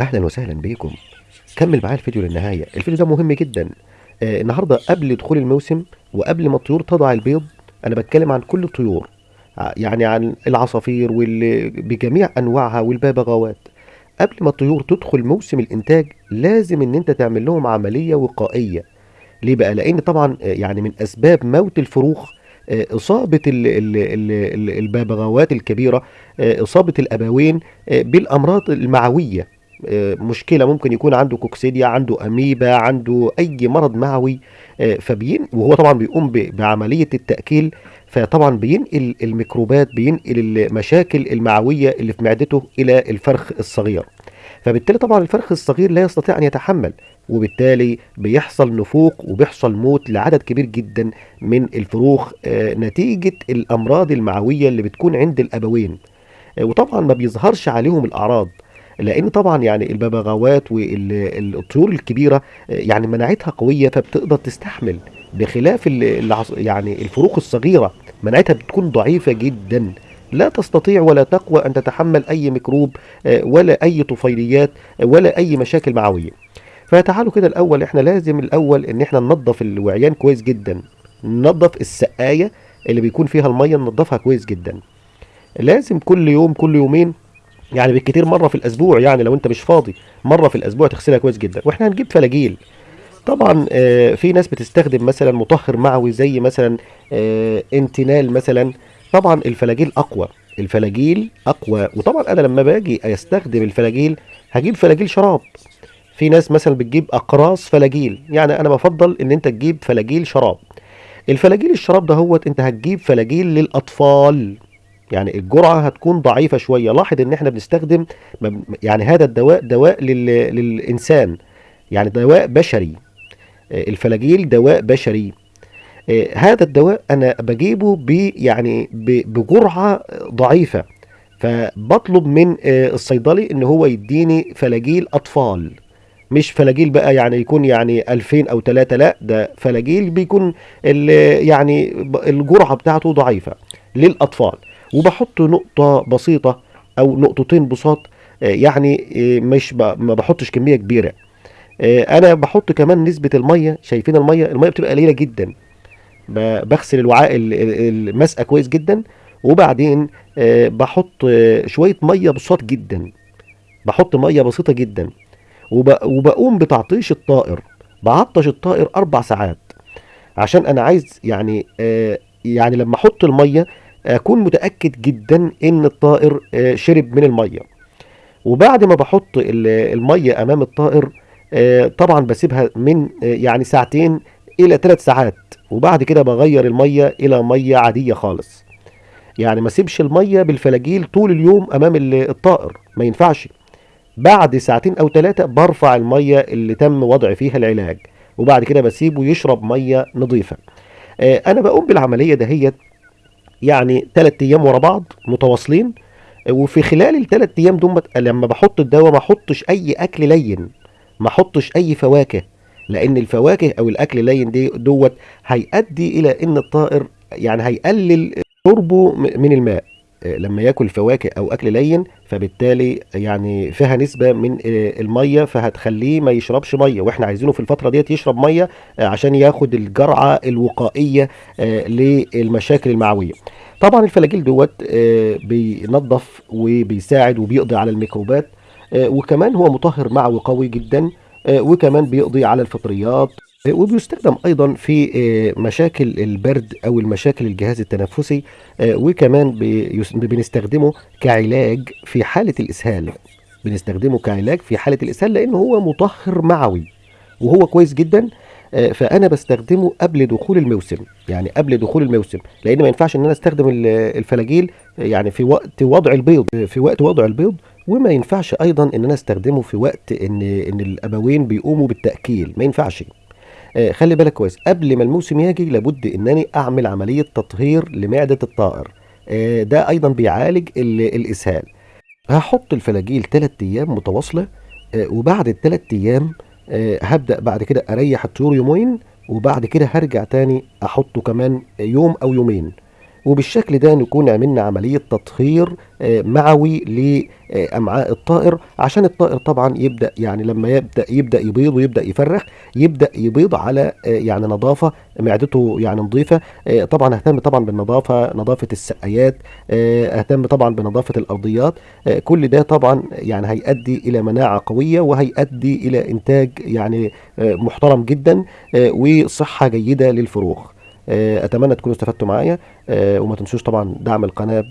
أهلا وسهلا بيكم كمل معايا الفيديو للنهاية. الفيديو ده مهم جدا. آه النهارده قبل دخول الموسم وقبل ما الطيور تضع البيض أنا بتكلم عن كل الطيور. ع- يعني عن العصافير وال... بجميع أنواعها والببغاوات قبل ما الطيور تدخل موسم الإنتاج لازم إن أنت تعمل لهم عملية وقائية. ليه بقى؟ لأن طبعا آه، يعني من أسباب موت الفروخ آه، إصابة ال- ال- ال- ال- الببغاوات الكبيرة آه، إصابة الأبوين آه، بالأمراض المعوية. آه، مشكلة ممكن يكون عنده كوكسيديا عنده أميبا عنده أي مرض معوي آه، فبين وهو طبعا بيقوم بعملية التأكيل فطبعا بينقل الميكروبات بينقل المشاكل المعوية اللي في معدته إلى الفرخ الصغير. فبالتالي طبعا الفرخ الصغير لا يستطيع أن يتحمل وبالتالي بيحصل نفوق وبيحصل موت لعدد كبير جدا من الفروخ آه، نتيجة الأمراض المعوية اللي بتكون عند الأبوين. آه، وطبعا ما بيظهرش عليهم الأعراض. لأن طبعا يعني الببغاوات والطيور الكبيرة يعني مناعتها قوية فبتقدر تستحمل بخلاف يعني الفروخ الصغيرة مناعتها بتكون ضعيفة جدا. لا تستطيع ولا تقوى أن تتحمل أي ميكروب آه، ولا أي طفيليات آه، ولا أي مشاكل معوية. فتعالوا كده الأول إحنا لازم الأول إن إحنا ننظف الوعيان كويس جدا. ننظف السقاية اللي بيكون فيها المية ننظفها كويس جدا. لازم كل يوم كل يومين يعني بالكتير مرة في الأسبوع يعني لو أنت مش فاضي مرة في الأسبوع تغسلها كويس جدا. وإحنا هنجيب فلاجيل. طبعا آه، في ناس بتستخدم مثلا مطهر معوي زي مثلا آه، انتينال مثلا. طبعا الفلاجيل أقوى. الفلاجيل أقوى. وطبعا أنا لما باجي أستخدم الفلاجيل هجيب فلاجيل شراب. في ناس مثلا بتجيب أقراص فلاجيل. يعني أنا بفضل إن أنت تجيب فلاجيل شراب. الفلاجيل الشراب ده هوت أنت هتجيب فلاجيل للأطفال. يعني الجرعة هتكون ضعيفة شوية. لاحظ إن إحنا بنستخدم يعني هذا الدواء دواء لل... للإنسان يعني دواء بشري. آه، الفلاجيل دواء بشري. آه، هذا الدواء أنا بجيبه ب يعني بجرعة ضعيفة. فبطلب من آه، الصيدلي إن هو يديني فلاجيل أطفال. مش فلاجيل بقى يعني يكون يعني 2000 أو 3 لا ده فلاجيل بيكون يعني الجرعة بتاعته ضعيفة للأطفال. وبحط نقطة بسيطة أو نقطتين بساط آه، يعني آه، مش ما بحطش كمية كبيرة. آه، أنا بحط كمان نسبة المية شايفين المية المية بتبقى قليلة جدا. بغسل الوعاء ال- ال- المسقة كويس جدا. وبعدين بحط شوية مية بساط جدا. بحط مية بسيطة جدا. وب... وبقوم بتعطيش الطائر. بعطش الطائر أربع ساعات. عشان أنا عايز يعني يعني لما أحط المية أكون متأكد جدا إن الطائر آه شرب من المية. وبعد ما بحط ال- المية أمام الطائر آه طبعا بسيبها من آه يعني ساعتين إلى ثلاث ساعات. وبعد كده بغير المية إلى مية عادية خالص. يعني ما أسيبش المية بالفلاجيل طول اليوم أمام ال- الطائر. ما ينفعش. بعد ساعتين أو ثلاثة برفع المية اللي تم وضع فيها العلاج. وبعد كده بسيبه يشرب مية نظيفة. آه، أنا بقوم بالعملية دهيت يعني ثلاث أيام ورا بعض متواصلين. وفي خلال الثلاث أيام دول لما بحط الدواء ما احطش أي أكل لين ما احطش أي فواكه لأن الفواكه أو الأكل اللين دي دوت هيؤدي إلى إن الطائر يعني هيقلل شربه من الماء. لما ياكل فواكه أو أكل لين فبالتالي يعني فيها نسبة من المية فهتخليه ما يشربش مية. وإحنا عايزينه في الفترة ديت يشرب مية آه، عشان ياخد الجرعة الوقائية آه، للمشاكل المعوية. طبعا الفلاجيل دوت آه، بينظف وبيساعد وبيقضي على الميكروبات وكمان هو مطهر معوي قوي جدا وكمان بيقضي على الفطريات وبيستخدم أيضا في آه، مشاكل البرد أو المشاكل الجهاز التنفسي آه، وكمان بنستخدمه كعلاج في حالة الإسهال. بنستخدمه كعلاج في حالة الإسهال لأنه هو مطهر معوي وهو كويس جدا آه، فأنا بستخدمه قبل دخول الموسم يعني قبل دخول الموسم لأن ما ينفعش إن أنا أستخدم ال- الفلاجيل يعني في وقت وضع البيض في وقت وضع البيض وما ينفعش أيضا إن أنا أستخدمه في وقت إن إن الأبوين بيقوموا بالتأكيل ما ينفعش. آه، خلي بالك كويس. قبل ما الموسم يجي لابد إنني أعمل عملية تطهير لمعدة الطائر. آه، ده أيضا بيعالج ال- الإسهال. هحط الفلاجيل 3 أيام متواصلة آه، وبعد الثلاث أيام آه، هبدأ بعد كده أريح الطيور يومين وبعد كده هرجع تاني أحطه كمان يوم أو يومين. وبالشكل ده نكون عملنا عملية تطهير آه، معوي لأمعاء الطائر عشان الطائر طبعا يبدأ يعني لما يبدأ يبدأ يبيض ويبدأ يفرخ يبدأ يبيض على آه، يعني نظافة معدته يعني نظيفة آه، طبعا أهتم طبعا بالنظافة نظافة السقايات أهتم طبعا بنظافة الأرضيات كل ده طبعا يعني هيؤدي إلى مناعة قوية وهيؤدي إلى إنتاج يعني محترم جدا وصحة جيدة للفروخ. آه، أتمنى تكونوا استفدتوا معايا. آه، وما تنسوش طبعا دعم القناة